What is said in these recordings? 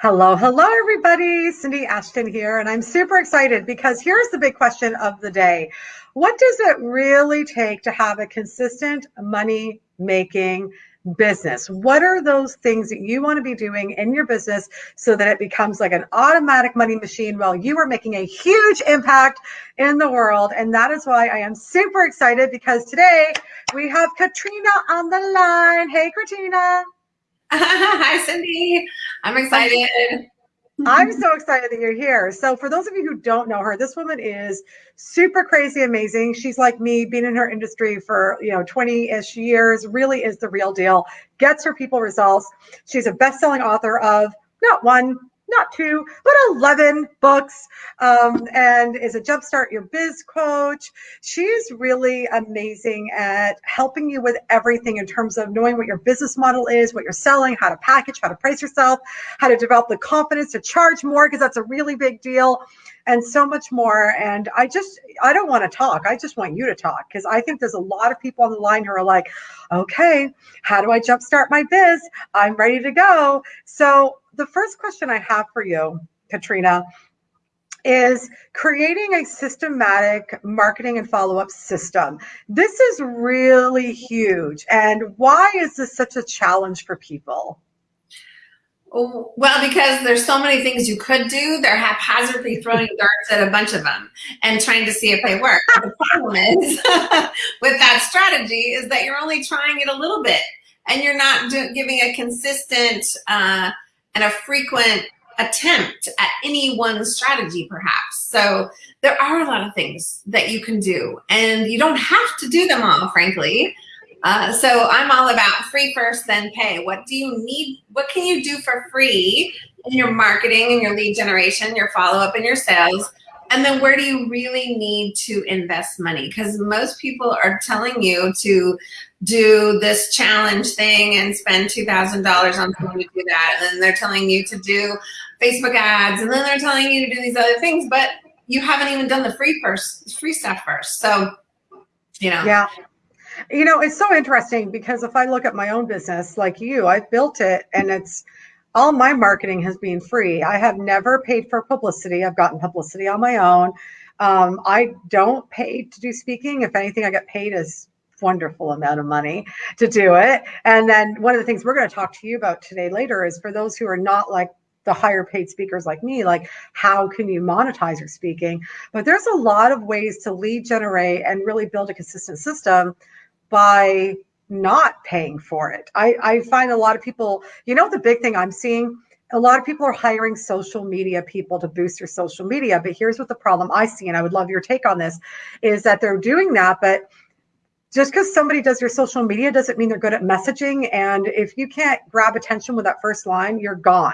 Hello, hello, everybody. Cindy Ashton here, and I'm super excited because here's the big question of the day. What does it really take to have a consistent money making business? What are those things that you want to be doing in your business so that it becomes like an automatic money machine while you are making a huge impact in the world? And that is why I am super excited because today we have Katrina on the line. Hey, Katrina. Hi, Cindy. I'm excited. I'm so excited that you're here. So, for those of you who don't know her, this woman is super crazy amazing. She's like me, been in her industry for you know 20-ish years. Really is the real deal. Gets her people results. She's a best-selling author of not one, not two, but 11 books, um, and is a Jumpstart Your Biz coach. She's really amazing at helping you with everything in terms of knowing what your business model is, what you're selling, how to package, how to price yourself, how to develop the confidence to charge more, because that's a really big deal, and so much more. And I just, I don't want to talk. I just want you to talk because I think there's a lot of people on the line who are like, okay, how do I jumpstart my biz? I'm ready to go. So, the first question I have for you, Katrina, is creating a systematic marketing and follow up system. This is really huge. And why is this such a challenge for people? Well, because there's so many things you could do, they're haphazardly throwing darts at a bunch of them and trying to see if they work. the problem is with that strategy is that you're only trying it a little bit and you're not do- giving a consistent uh, and a frequent attempt at any one strategy perhaps. So there are a lot of things that you can do and you don't have to do them all frankly. Uh, so i'm all about free first then pay. What do you need what can you do for free in your marketing and your lead generation your follow-up and your sales? And then where do you really need to invest money? Because most people are telling you to do this challenge thing and spend $2,000 on someone to do that. And then they're telling you to do Facebook ads and then they're telling you to do these other things, but you haven't even done the free first, free stuff first. So, you know. Yeah. You know, it's so interesting because if I look at my own business like you, I've built it and it's all my marketing has been free. I have never paid for publicity. I've gotten publicity on my own. Um, I don't pay to do speaking. If anything, I get paid as wonderful amount of money to do it. And then one of the things we're going to talk to you about today later is for those who are not like the higher paid speakers like me, like how can you monetize your speaking? But there's a lot of ways to lead generate and really build a consistent system by not paying for it. I, I find a lot of people, you know, the big thing I'm seeing a lot of people are hiring social media people to boost their social media. But here's what the problem I see, and I would love your take on this, is that they're doing that, but just because somebody does your social media doesn't mean they're good at messaging. And if you can't grab attention with that first line, you're gone.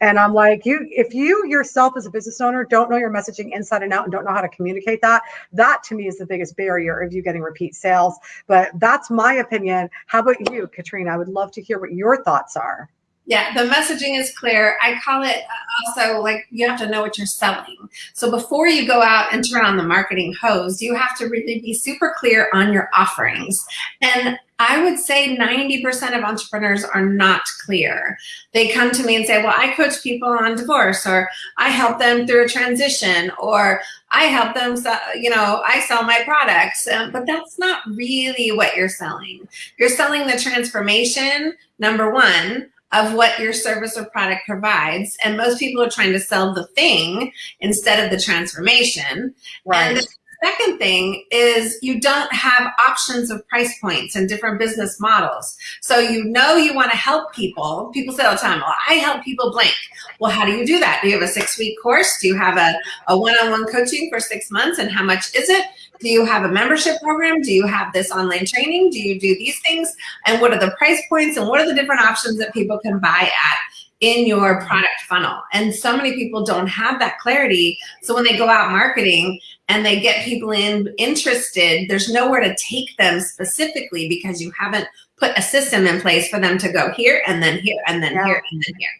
And I'm like, you, if you yourself as a business owner don't know your messaging inside and out and don't know how to communicate that, that to me is the biggest barrier of you getting repeat sales. But that's my opinion. How about you, Katrina? I would love to hear what your thoughts are. Yeah, the messaging is clear. I call it uh, also like you have to know what you're selling. So before you go out and turn on the marketing hose, you have to really be super clear on your offerings. And I would say 90% of entrepreneurs are not clear. They come to me and say, well, I coach people on divorce or I help them through a transition or I help them, sell, you know, I sell my products. Um, but that's not really what you're selling. You're selling the transformation, number one, of what your service or product provides. And most people are trying to sell the thing instead of the transformation. Right. And second thing is you don't have options of price points and different business models. So you know you want to help people. People say all the time, well, I help people blank. Well, how do you do that? Do you have a six week course? Do you have a, a one-on-one coaching for six months? And how much is it? Do you have a membership program? Do you have this online training? Do you do these things? And what are the price points? And what are the different options that people can buy at? in your product funnel. And so many people don't have that clarity. So when they go out marketing and they get people in interested, there's nowhere to take them specifically because you haven't put a system in place for them to go here and then here and then yeah. here and then here.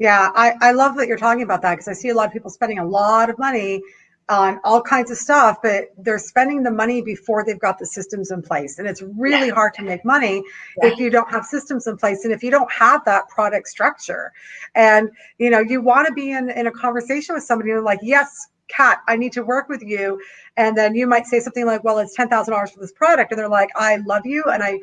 Yeah, I, I love that you're talking about that because I see a lot of people spending a lot of money on all kinds of stuff, but they're spending the money before they've got the systems in place. And it's really yeah. hard to make money yeah. if you don't have systems in place and if you don't have that product structure. And you know, you want to be in, in a conversation with somebody and like, yes, Kat, I need to work with you. And then you might say something like, well, it's $10,000 for this product. And they're like, I love you. And I,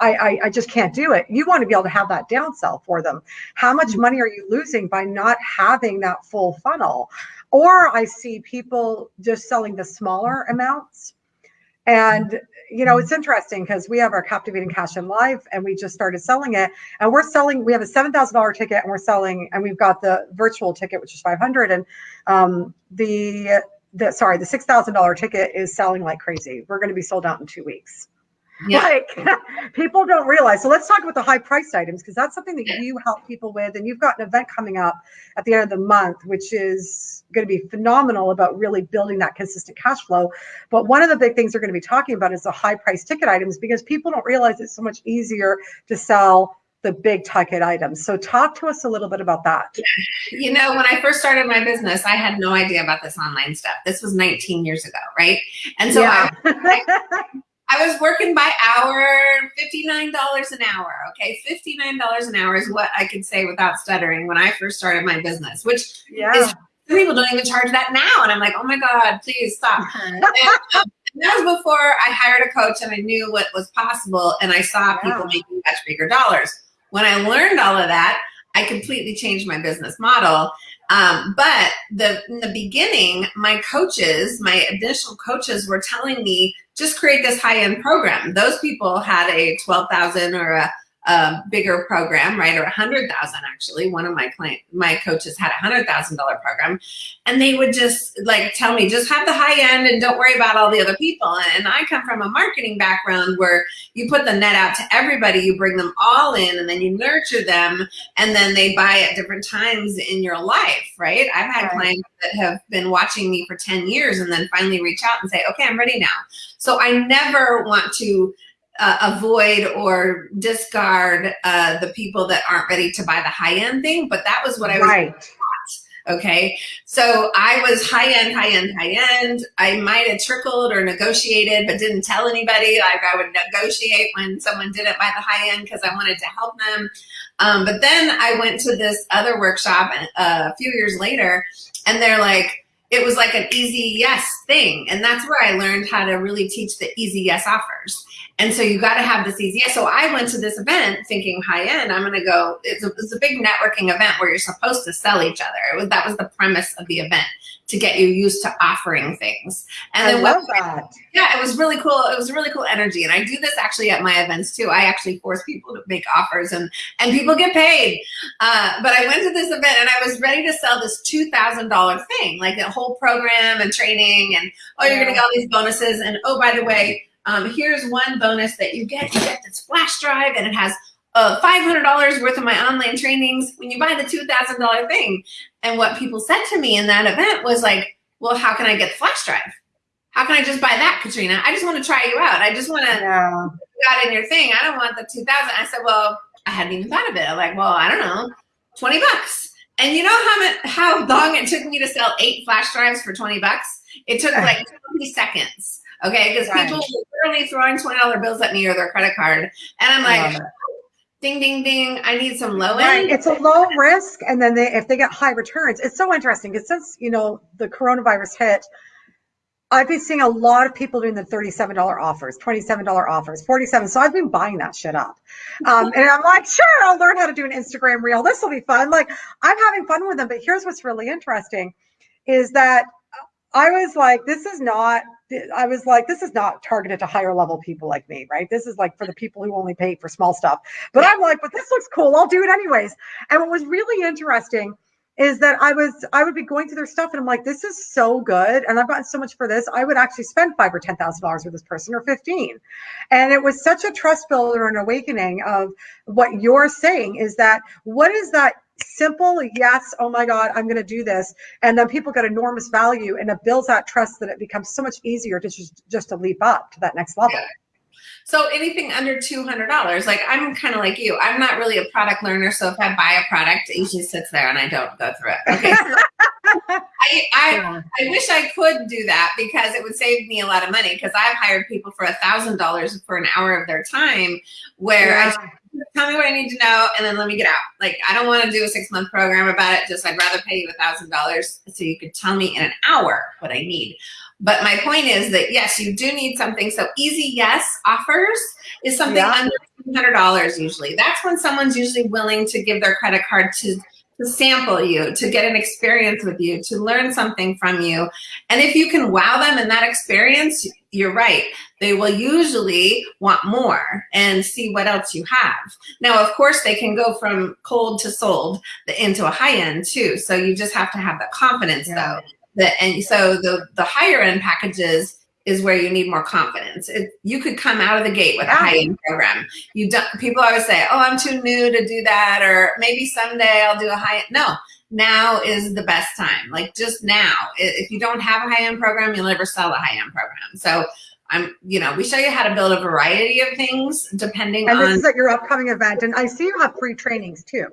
I, I, just can't do it. You want to be able to have that downsell for them. How much mm-hmm. money are you losing by not having that full funnel? Or I see people just selling the smaller amounts. And you know, it's interesting because we have our captivating cash in live and we just started selling it. And we're selling, we have a seven thousand dollar ticket and we're selling, and we've got the virtual ticket, which is five hundred. And um, the the sorry, the six thousand dollar ticket is selling like crazy. We're going to be sold out in two weeks. Yeah. Like people don't realize. So let's talk about the high priced items because that's something that you help people with. And you've got an event coming up at the end of the month, which is going to be phenomenal about really building that consistent cash flow. But one of the big things they're going to be talking about is the high priced ticket items because people don't realize it's so much easier to sell the big ticket items. So talk to us a little bit about that. You know, when I first started my business, I had no idea about this online stuff. This was 19 years ago, right? And so yeah. I, I was working by hour, $59 an hour. Okay. $59 an hour is what I could say without stuttering when I first started my business, which yeah. is people don't even charge that now. And I'm like, oh my God, please stop. and, um, that was before I hired a coach and I knew what was possible and I saw yeah. people making much bigger dollars. When I learned all of that, I completely changed my business model. Um, but the in the beginning, my coaches, my initial coaches were telling me just create this high-end program. Those people had a 12,000 or a, a, bigger program, right? Or a hundred thousand actually. One of my client, my coaches had a hundred thousand dollar program and they would just like tell me, just have the high end and don't worry about all the other people. And I come from a marketing background where you put the net out to everybody, you bring them all in and then you nurture them and then they buy at different times in your life, right? I've had right. clients that have been watching me for 10 years and then finally reach out and say, okay, I'm ready now. So I never want to uh, avoid or discard uh, the people that aren't ready to buy the high end thing, but that was what I was right. Okay. So I was high end, high end, high end. I might have trickled or negotiated, but didn't tell anybody. Like I would negotiate when someone didn't buy the high end because I wanted to help them. Um, but then I went to this other workshop uh, a few years later and they're like, it was like an easy yes thing. And that's where I learned how to really teach the easy yes offers. And so you got to have this easy. So I went to this event thinking high end, I'm going to go, it's a, it's a big networking event where you're supposed to sell each other. It was, that was the premise of the event to get you used to offering things. And I then love that. Yeah, it was really cool. It was a really cool energy. And I do this actually at my events too. I actually force people to make offers and, and people get paid. Uh, but I went to this event and I was ready to sell this $2,000 thing, like a whole program and training and, oh, you're going to get all these bonuses. And oh, by the way, um, here's one bonus that you get. You get this flash drive and it has uh, $500 worth of my online trainings when you buy the $2,000 thing. And what people said to me in that event was like, well, how can I get the flash drive? How can I just buy that, Katrina? I just want to try you out. I just want to yeah. got in your thing. I don't want the 2000. I said, well, I hadn't even thought of it. I'm like, well, I don't know, 20 bucks. And you know how much, how long it took me to sell eight flash drives for 20 bucks? It took like 20 seconds. Okay. Because people were literally throwing $20 bills at me or their credit card. And I'm like, ding, ding, ding. I need some low end. Right. It's a low risk. And then they, if they get high returns, it's so interesting because since, you know, the coronavirus hit, I've been seeing a lot of people doing the $37 offers, $27 offers, 47. So I've been buying that shit up. Um, and I'm like, sure, I'll learn how to do an Instagram reel. This will be fun. Like I'm having fun with them. But here's what's really interesting is that I was like, this is not, I was like, this is not targeted to higher level people like me, right? This is like for the people who only pay for small stuff. But I'm like, but this looks cool. I'll do it anyways. And what was really interesting is that I was I would be going through their stuff and I'm like, this is so good, and I've gotten so much for this. I would actually spend five or ten thousand dollars with this person or fifteen, and it was such a trust builder and awakening of what you're saying is that what is that simple yes oh my god i'm going to do this and then people get enormous value and it builds that trust that it becomes so much easier to just just to leap up to that next level yeah. So anything under $200, like I'm kind of like you, I'm not really a product learner. So if I buy a product, it usually sits there and I don't go through it. Okay. So I, I. I wish I could do that because it would save me a lot of money because I've hired people for a thousand dollars for an hour of their time where yeah. I tell me what I need to know and then let me get out. Like I don't want to do a six month program about it. Just I'd rather pay you a thousand dollars so you could tell me in an hour what I need. But my point is that yes, you do need something. So easy yes offers is something yeah. under $200 usually. That's when someone's usually willing to give their credit card to to sample you, to get an experience with you, to learn something from you. And if you can wow them in that experience, you're right. They will usually want more and see what else you have. Now, of course, they can go from cold to sold into a high end too. So you just have to have the confidence yeah. though. That, and so the, the higher end packages, is where you need more confidence. It, you could come out of the gate with a high end program. You don't. People always say, "Oh, I'm too new to do that," or maybe someday I'll do a high end. No, now is the best time. Like just now. If you don't have a high end program, you'll never sell a high end program. So. I'm, you know, we show you how to build a variety of things depending and on. And this is at your upcoming event, and I see you have free trainings too.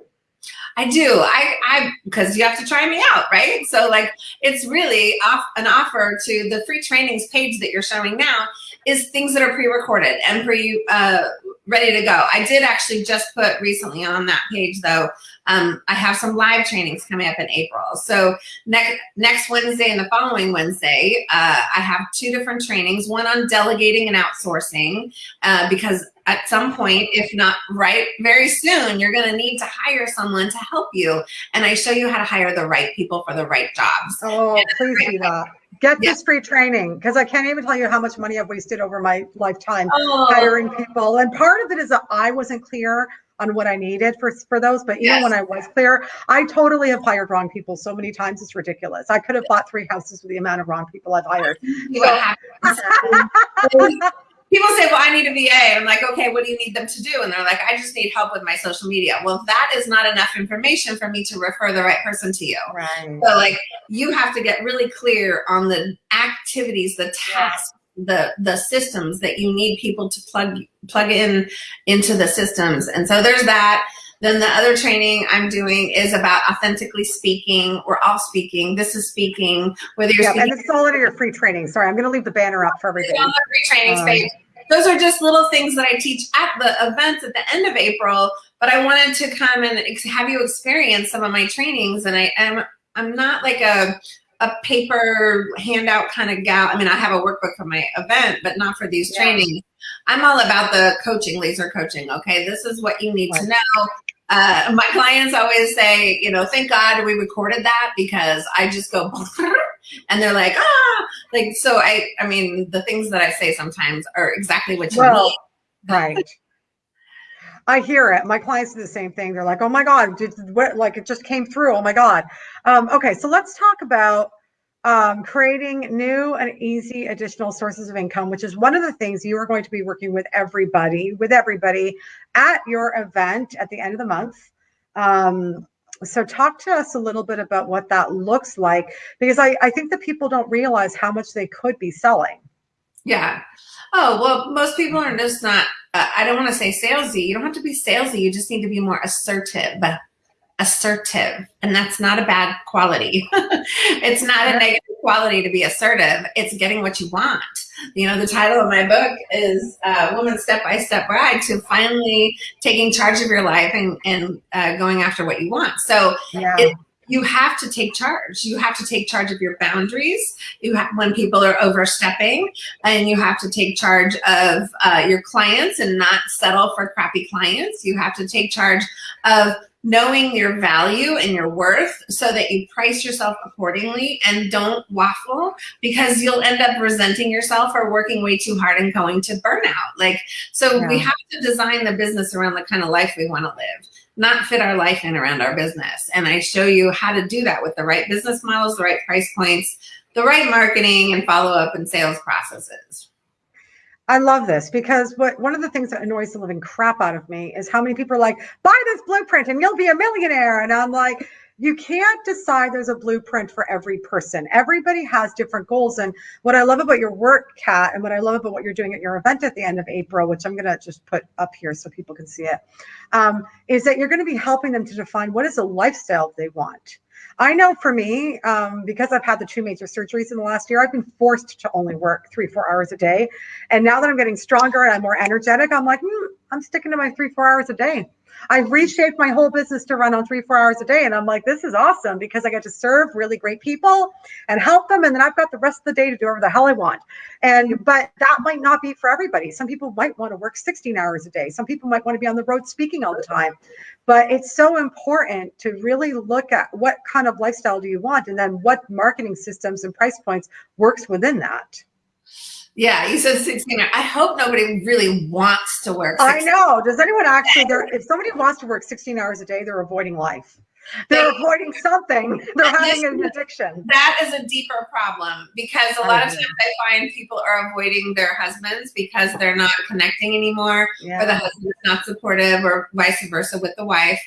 I do. I, I, because you have to try me out, right? So like, it's really off an offer to the free trainings page that you're showing now is things that are pre-recorded and pre, uh, ready to go. I did actually just put recently on that page though, um, I have some live trainings coming up in April. So next next Wednesday and the following Wednesday, uh, I have two different trainings, one on delegating and outsourcing, uh, because at some point, if not right very soon, you're gonna need to hire someone to help you. And I show you how to hire the right people for the right jobs. Oh, please do that. Get yeah. this free training because I can't even tell you how much money I've wasted over my lifetime oh. hiring people. And part of it is that I wasn't clear on what I needed for, for those. But even yes. when I was clear, I totally have hired wrong people so many times. It's ridiculous. I could have bought three houses with the amount of wrong people I've hired. people say, well, I need a VA. And I'm like, okay, what do you need them to do? And they're like, I just need help with my social media. Well, that is not enough information for me to refer the right person to you. Right. So like you have to get really clear on the activities, the tasks, the the systems that you need people to plug plug in into the systems. And so there's that. Then the other training I'm doing is about authentically speaking. We're all speaking. This is speaking. Whether you're yeah, speaking, and it's all under your free training. Sorry, I'm going to leave the banner up for everybody. On the free training um, page. Those are just little things that I teach at the events at the end of April. But I wanted to come and have you experience some of my trainings. And I am I'm not like a a paper handout kind of gal. I mean, I have a workbook for my event, but not for these yeah. trainings. I'm all about the coaching, laser coaching. Okay, this is what you need right. to know. Uh, my clients always say, you know, thank God we recorded that because I just go, and they're like, ah, like so. I, I mean, the things that I say sometimes are exactly what you well, need. Right. I hear it. My clients do the same thing. They're like, "Oh my god, did, what, like it just came through." Oh my god. Um, okay, so let's talk about um, creating new and easy additional sources of income, which is one of the things you are going to be working with everybody, with everybody at your event at the end of the month. Um, so talk to us a little bit about what that looks like, because I, I think that people don't realize how much they could be selling. Yeah. Oh, well, most people are just not, I don't want to say salesy. You don't have to be salesy. You just need to be more assertive assertive and that's not a bad quality it's not a negative quality to be assertive it's getting what you want you know the title of my book is uh, woman step by step guide to finally taking charge of your life and, and uh, going after what you want so yeah. it, you have to take charge. You have to take charge of your boundaries. You have when people are overstepping, and you have to take charge of uh, your clients and not settle for crappy clients. You have to take charge of knowing your value and your worth so that you price yourself accordingly and don't waffle because you'll end up resenting yourself or working way too hard and going to burnout. Like, so yeah. we have to design the business around the kind of life we want to live, not fit our life in around our business. And I show you how to do that with the right business models, the right price points, the right marketing and follow up and sales processes. I love this because what one of the things that annoys the living crap out of me is how many people are like, buy this blueprint and you'll be a millionaire. And I'm like, you can't decide there's a blueprint for every person. Everybody has different goals. And what I love about your work, Kat, and what I love about what you're doing at your event at the end of April, which I'm going to just put up here so people can see it, um, is that you're going to be helping them to define what is a lifestyle they want. I know for me, um, because I've had the two major surgeries in the last year, I've been forced to only work three, four hours a day. And now that I'm getting stronger and I'm more energetic, I'm like, hmm, I'm sticking to my three, four hours a day. I've reshaped my whole business to run on three, four hours a day. And I'm like, this is awesome because I get to serve really great people and help them. And then I've got the rest of the day to do whatever the hell I want. And, but that might not be for everybody. Some people might want to work 16 hours a day. Some people might want to be on the road speaking all the time. But it's so important to really look at what kind of lifestyle do you want and then what marketing systems and price points works within that. Yeah, you said 16. I hope nobody really wants to work. 16. I know. Does anyone actually, if somebody wants to work 16 hours a day, they're avoiding life. They're they, avoiding something. They're having an addiction. That is a deeper problem because a lot of times I find people are avoiding their husbands because they're not connecting anymore, yeah. or the husband's not supportive, or vice versa with the wife,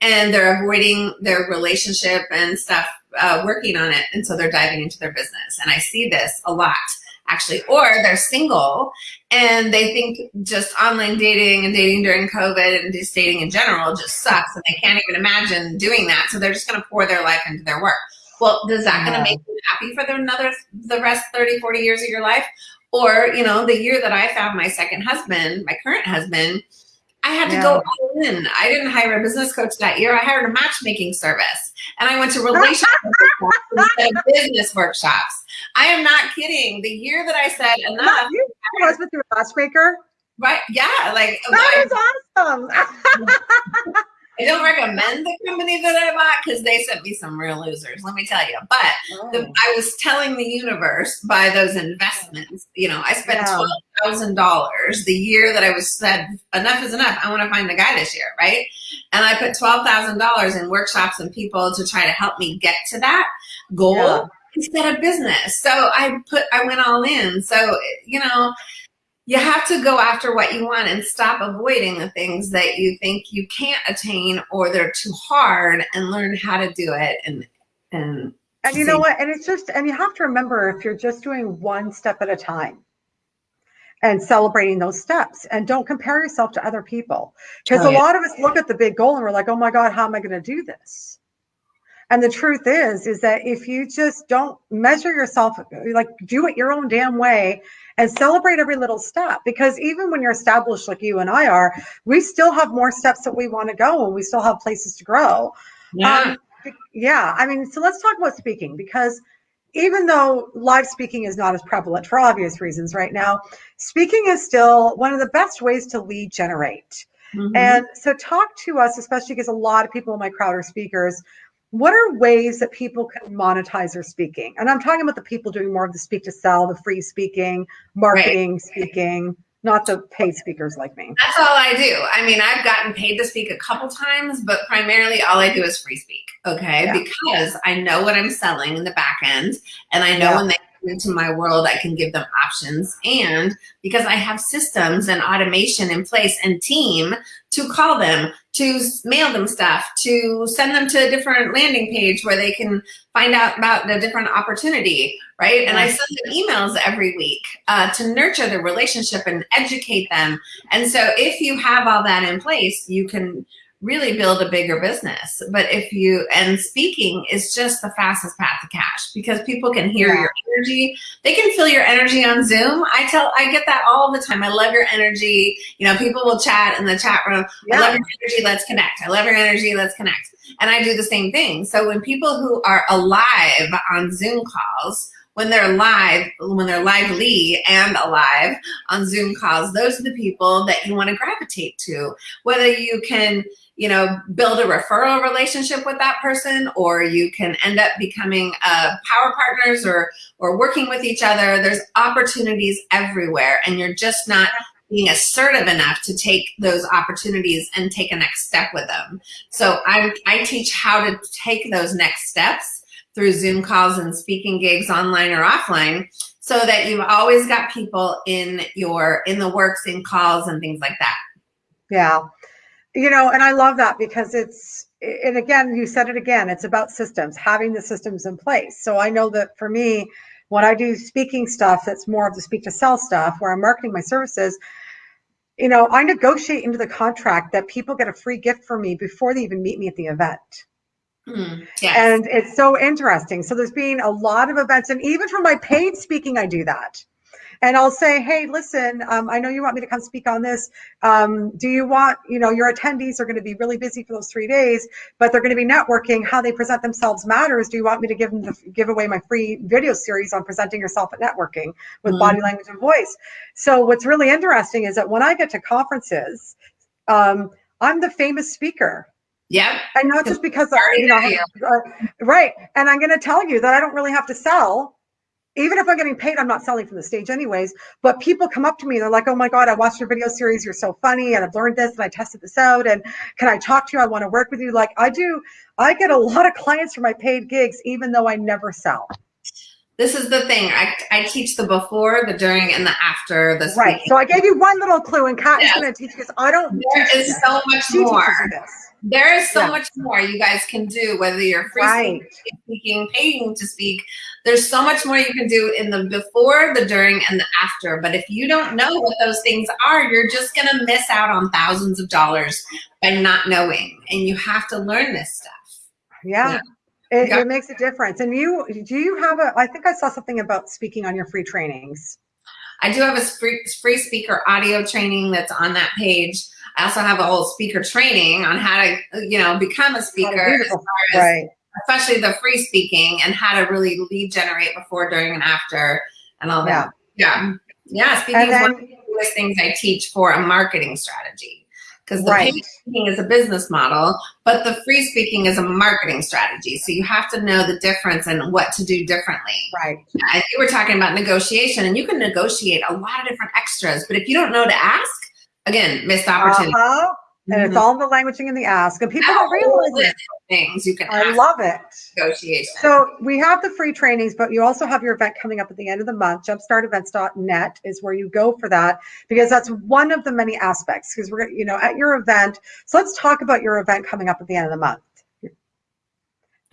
and they're avoiding their relationship and stuff, uh, working on it, and so they're diving into their business. And I see this a lot actually, or they're single and they think just online dating and dating during COVID and just dating in general just sucks and they can't even imagine doing that. So they're just going to pour their life into their work. Well, is that going to make you happy for the another, the rest 30, 40 years of your life? Or, you know, the year that I found my second husband, my current husband, I had to go all in. I didn't hire a business coach that year. I hired a matchmaking service and I went to relationship instead of business workshops. I am not kidding. The year that I said enough. You was with your breaker Right. Yeah. Like that is awesome. I don't recommend the company that I bought because they sent me some real losers, let me tell you. But oh. the, I was telling the universe by those investments, you know, I spent yeah. $12,000 the year that I was said, enough is enough. I want to find the guy this year, right? And I put $12,000 in workshops and people to try to help me get to that goal. Yeah instead of business. So I put, I went all in. So, you know, you have to go after what you want and stop avoiding the things that you think you can't attain or they're too hard and learn how to do it and and and you know what? And it's just and you have to remember if you're just doing one step at a time and celebrating those steps and don't compare yourself to other people. Because oh, yeah. a lot of us look at the big goal and we're like oh my god how am i going to do this and the truth is, is that if you just don't measure yourself, like do it your own damn way and celebrate every little step, because even when you're established like you and I are, we still have more steps that we want to go and we still have places to grow. Yeah. Um, yeah. I mean, so let's talk about speaking because even though live speaking is not as prevalent for obvious reasons right now, speaking is still one of the best ways to lead generate. Mm-hmm. And so talk to us, especially because a lot of people in my crowd are speakers what are ways that people can monetize their speaking? And I'm talking about the people doing more of the speak to sell, the free speaking, marketing right. speaking, not the paid speakers like me. That's all I do. I mean, I've gotten paid to speak a couple times, but primarily all I do is free speak. Okay. Yeah. Because I know what I'm selling in the back end and I know yeah. when they into my world, I can give them options. And because I have systems and automation in place and team to call them, to mail them stuff, to send them to a different landing page where they can find out about the different opportunity, right? And I send them emails every week uh, to nurture the relationship and educate them. And so if you have all that in place, you can really build a bigger business. But if you, and speaking is just the fastest path to cash because people can hear yeah. your energy. They can feel your energy on Zoom. I tell, I get that all the time. I love your energy. You know, people will chat in the chat room. Yeah. I love your energy. Let's connect. I love your energy. Let's connect. And I do the same thing. So when people who are alive on Zoom calls, when they're live, when they're lively and alive on Zoom calls, those are the people that you want to gravitate to. Whether you can, you know, build a referral relationship with that person, or you can end up becoming uh, power partners or, or working with each other. There's opportunities everywhere and you're just not being assertive enough to take those opportunities and take a next step with them. So I, I teach how to take those next steps through Zoom calls and speaking gigs online or offline so that you've always got people in your, in the works, in calls and things like that. Yeah. You know, and I love that because it's, and again, you said it again, it's about systems, having the systems in place. So I know that for me, when I do speaking stuff, that's more of the speak to sell stuff where I'm marketing my services, you know, I negotiate into the contract that people get a free gift from me before they even meet me at the event. Mm, yes. And it's so interesting. So there's been a lot of events, and even for my paid speaking, I do that and I'll say, hey, listen, um, I know you want me to come speak on this. Um, do you want, you know, your attendees are going to be really busy for those three days, but they're going to be networking. How they present themselves matters. Do you want me to give them the, give away my free video series on presenting yourself at networking with mm-hmm. body language and voice? So what's really interesting is that when I get to conferences, um, I'm the famous speaker. Yeah. And not just because, I, you know, uh, right. And I'm going to tell you that I don't really have to sell even if I'm getting paid, I'm not selling from the stage anyways. But people come up to me, they're like, "Oh my god, I watched your video series. You're so funny, and I've learned this, and I tested this out. And can I talk to you? I want to work with you." Like I do, I get a lot of clients for my paid gigs, even though I never sell. This is the thing. I, I teach the before, the during, and the after. The right. So I gave you one little clue, and Kat is going to teach because I don't. There is so much she more. There is so yeah. much more you guys can do, whether you're free right. speaking, paying to speak. There's so much more you can do in the before, the during, and the after. But if you don't know what those things are, you're just going to miss out on thousands of dollars by not knowing. And you have to learn this stuff. Yeah. yeah. It, yeah. it makes a difference. And you, do you have a, I think I saw something about speaking on your free trainings. I do have a free, free speaker audio training that's on that page. I also have a whole speaker training on how to, you know, become a speaker, as as, right. especially the free speaking and how to really lead generate before, during, and after, and all that. Yeah, yeah. Speaking then, is one of the biggest things I teach for a marketing strategy because the right. paid speaking is a business model, but the free speaking is a marketing strategy. So you have to know the difference and what to do differently. Right. And you were talking about negotiation, and you can negotiate a lot of different extras, but if you don't know to ask again, missed opportunity. Uh-huh. And mm-hmm. it's all the languaging in the ask, and people don't realize it. Things you can. I love it. Negotiation. So we have the free trainings, but you also have your event coming up at the end of the month. Jumpstartevents.net is where you go for that because that's one of the many aspects. Because we're you know at your event. So let's talk about your event coming up at the end of the month.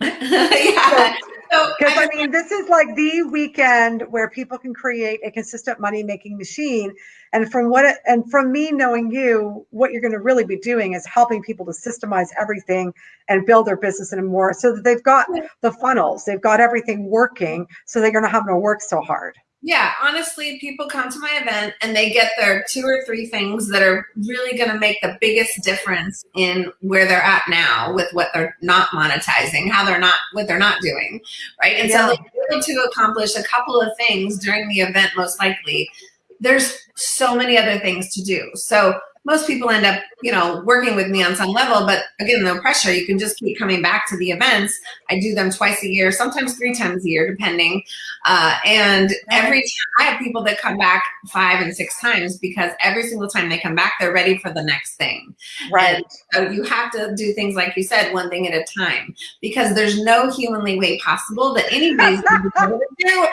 yeah. Because I mean, this is like the weekend where people can create a consistent money making machine. And from what it, and from me knowing you, what you're going to really be doing is helping people to systemize everything and build their business in a more so that they've got the funnels, they've got everything working, so they're going to have to work so hard yeah, honestly, people come to my event and they get their two or three things that are really going to make the biggest difference in where they're at now with what they're not monetizing, how they're not, what they're not doing, right? And yeah. so they're able to accomplish a couple of things during the event, most likely. There's so many other things to do. So most people end up, you know, working with me on some level, but again, no pressure. You can just keep coming back to the events. I do them twice a year, sometimes three times a year, depending. Uh, and every time I have people that come back five and six times because every single time they come back, they're ready for the next thing. Right. And so you have to do things like you said, one thing at a time, because there's no humanly way possible that anybody's going to be able to do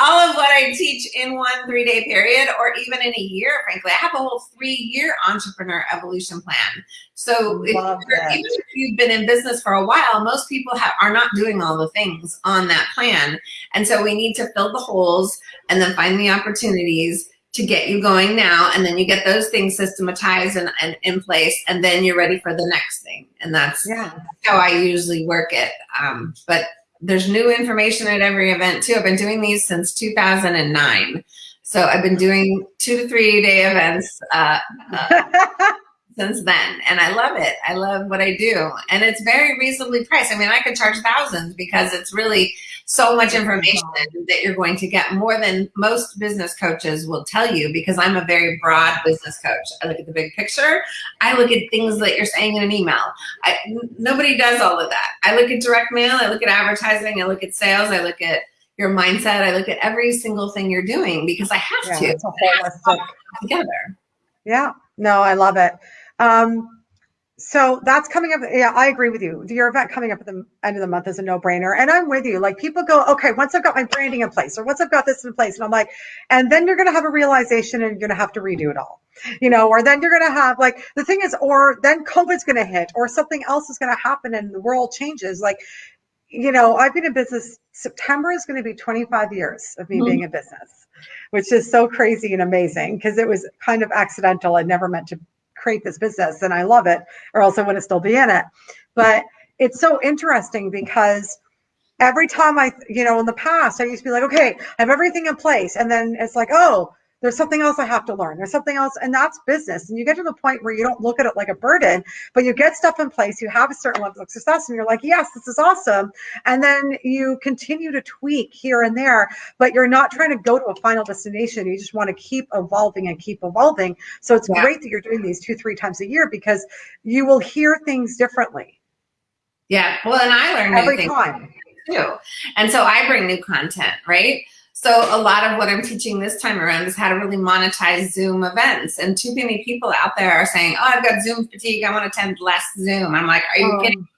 all of what I teach in one three day period or even in a year, frankly. I have a whole three year entrepreneur evolution plan. So if even if you've been in business for a while, most people have, are not doing all the things on that plan. And so we need to fill the holes and then find the opportunities to get you going now. And then you get those things systematized and, and in place, and then you're ready for the next thing. And that's yeah. how I usually work it. Um, but there's new information at every event too. I've been doing these since 2009. So I've been doing two to three day events uh, uh, since then. And I love it. I love what I do. And it's very reasonably priced. I mean, I could charge thousands because it's really so much information that you're going to get more than most business coaches will tell you because I'm a very broad business coach. I look at the big picture. I look at things that you're saying in an email. I, nobody does all of that. I look at direct mail. I look at advertising. I look at sales. I look at your mindset. I look at every single thing you're doing because I have yeah, to. It's a holistic together. Yeah. No, I love it. Um, so that's coming up. Yeah, I agree with you. Your event coming up at the end of the month is a no brainer. And I'm with you. Like people go, okay, once I've got my branding in place or once I've got this in place, and I'm like, and then you're going to have a realization and you're going to have to redo it all, you know, or then you're going to have like, the thing is, or then COVID's going to hit or something else is going to happen and the world changes. Like, you know, I've been in business, September is going to be 25 years of me mm-hmm. being in business, which is so crazy and amazing because it was kind of accidental. I never meant to create this business and I love it, or else I wouldn't still be in it. But it's so interesting because every time I, you know, in the past, I used to be like, okay, I have everything in place. And then it's like, oh, there's something else I have to learn. There's something else, and that's business. And you get to the point where you don't look at it like a burden, but you get stuff in place, you have a certain level of success, and you're like, yes, this is awesome. And then you continue to tweak here and there, but you're not trying to go to a final destination. You just want to keep evolving and keep evolving. So it's yeah. great that you're doing these two, three times a year because you will hear things differently. Yeah. Well, and I learn every time too. And so I bring new content, right? So a lot of what I'm teaching this time around is how to really monetize Zoom events. And too many people out there are saying, oh, I've got Zoom fatigue. I want to attend less Zoom. I'm like, are you um, kidding?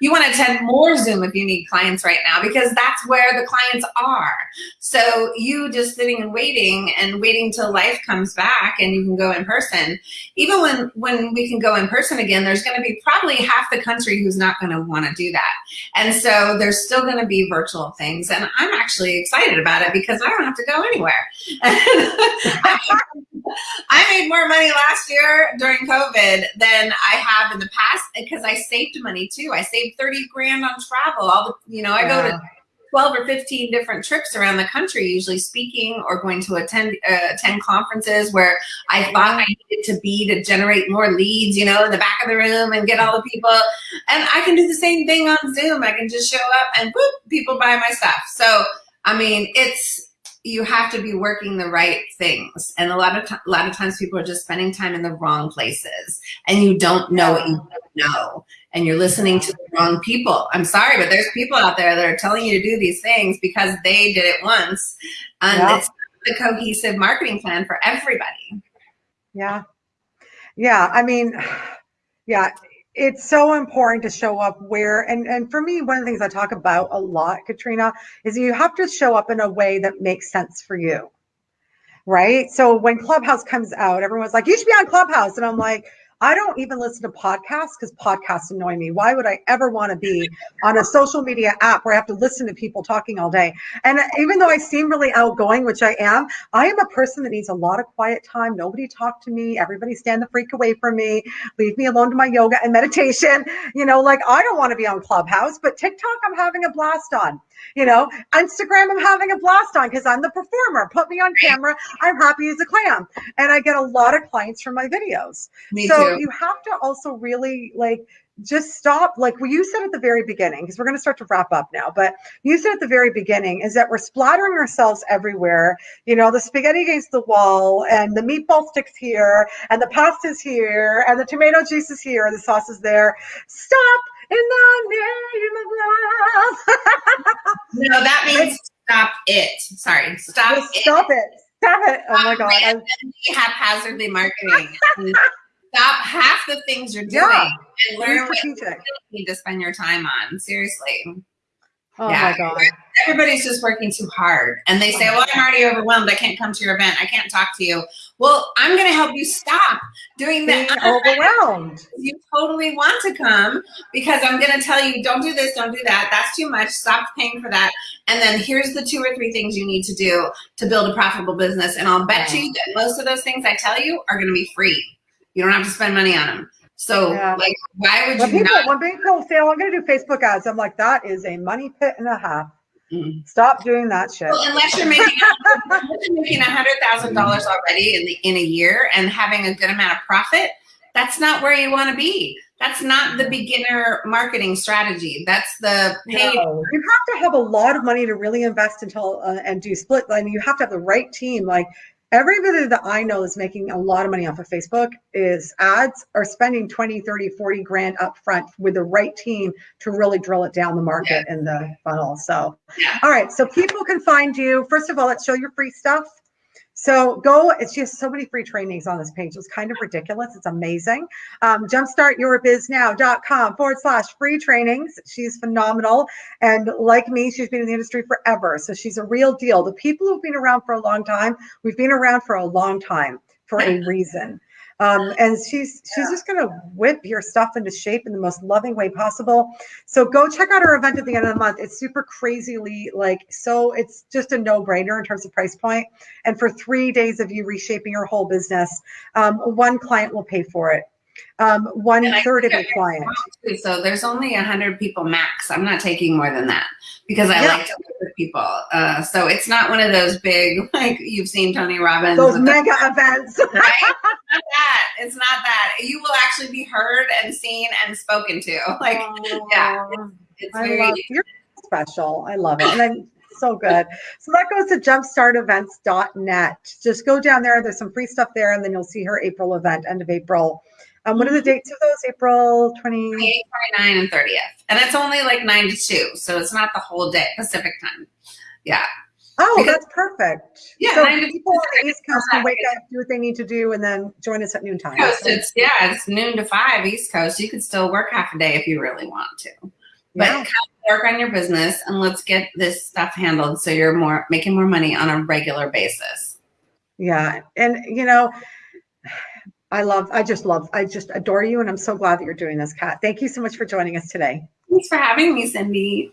You want to attend more Zoom if you need clients right now because that's where the clients are. So you just sitting and waiting and waiting till life comes back and you can go in person. Even when, when we can go in person again, there's going to be probably half the country who's not going to want to do that. And so there's still going to be virtual things. And I'm actually excited about it because I don't have to go anywhere. I made more money last year during COVID than I have in the past because I saved money too. I saved 30 grand on travel. All the, you know, I go to 12 or 15 different trips around the country, usually speaking or going to attend uh, attend conferences where I thought I needed to be to generate more leads, you know, in the back of the room and get all the people. And I can do the same thing on Zoom. I can just show up and boop, people buy my stuff. So, I mean, it's, you have to be working the right things. And a lot of a lot of times people are just spending time in the wrong places and you don't know what you don't know and you're listening to the wrong people. I'm sorry, but there's people out there that are telling you to do these things because they did it once. And yeah. it's the cohesive marketing plan for everybody. Yeah. Yeah. I mean, yeah, it's so important to show up where and and for me one of the things i talk about a lot katrina is you have to show up in a way that makes sense for you right? So when clubhouse comes out everyone's like you should be on clubhouse and i'm like I don't even listen to podcasts because podcasts annoy me. Why would I ever want to be on a social media app where I have to listen to people talking all day? And even though I seem really outgoing, which I am, I am a person that needs a lot of quiet time. Nobody talk to me. Everybody stand the freak away from me. Leave me alone to my yoga and meditation. You know, like I don't want to be on Clubhouse, but TikTok, I'm having a blast on. You know, Instagram, I'm having a blast on because I'm the performer. Put me on camera. I'm happy as a clam. And I get a lot of clients from my videos. Me so too. you have to also really like just stop like what you said at the very beginning because we're going to start to wrap up now but you said at the very beginning is that we're splattering ourselves everywhere you know the spaghetti against the wall and the meatball sticks here and the pasta's here and the tomato juice is here and the sauce is there stop the name of love. no, that means stop it. Sorry, stop it. Stop it. Stop it. Oh my God. I'm... Haphazardly marketing. stop half the things you're doing yeah. and learn what you need to spend your time on. Seriously. Oh yeah. my God. Everybody's just working too hard. And they say, well, I'm already overwhelmed. I can't come to your event. I can't talk to you. Well, I'm going to help you stop doing that. overwhelmed. You totally want to come because I'm going to tell you, don't do this, don't do that. That's too much. Stop paying for that. And then here's the two or three things you need to do to build a profitable business. And I'll bet you that most of those things I tell you are going to be free. You don't have to spend money on them. So yeah. like, why would when you people, not? When people say, oh, I'm going to do Facebook ads, I'm like, that is a money pit and a half. Mm. Stop doing that shit. Well, unless you're making making a hundred thousand dollars already in the, in a year and having a good amount of profit, that's not where you want to be. That's not the beginner marketing strategy. That's the paid. No. You have to have a lot of money to really invest until uh, and do split. I mean, you have to have the right team. Like everybody that I know is making a lot of money off of Facebook is ads are spending 20, 30, 40 grand up front with the right team to really drill it down the market yeah. in the funnel. So, all right. So people can find you. First of all, let's show your free stuff. So go, it's just so many free trainings on this page. It's kind of ridiculous. It's amazing. Um, jumpstartyourbiznow.com forward slash free trainings. She's phenomenal. And like me, she's been in the industry forever. So she's a real deal. The people who've been around for a long time, we've been around for a long time for a reason. Um, and she's she's just going to whip your stuff into shape in the most loving way possible. So go check out her event at the end of the month. It's super crazily like so. It's just a no brainer in terms of price point. And for three days of you reshaping your whole business, um, one client will pay for it. Um, one third of your client. too. So there's only a hundred people max. I'm not taking more than that because I Yeah. like to work with people. Uh, so it's not one of those big like you've seen Tony Robbins. Those with the- mega events. right? It's not that. It's not that. You will actually be heard and seen and spoken to. Like yeah, it's I very love you're special. I love it. And I'm so good. So that goes to jumpstartevents.net. Just go down there. There's some free stuff there, and then you'll see her April event, end of April. Um, what are the dates of those? April 20. 28, 29, and 30th. And it's only like 9 to 2. So it's not the whole day, Pacific time. Yeah. Oh, Because- that's perfect. Yeah, So people on the East Coast can wake up, do what they need to do, and then join us at noontime. Coast, it's yeah, it's noon to five East Coast. You could still work half a day if you really want to. But Yeah. come work on your business and let's get this stuff handled so you're more making more money on a regular basis. Yeah. And, you know, I love, I just love, I just adore you. And I'm so glad that you're doing this, Kat. Thank you so much for joining us today. Thanks for having me, Cindy.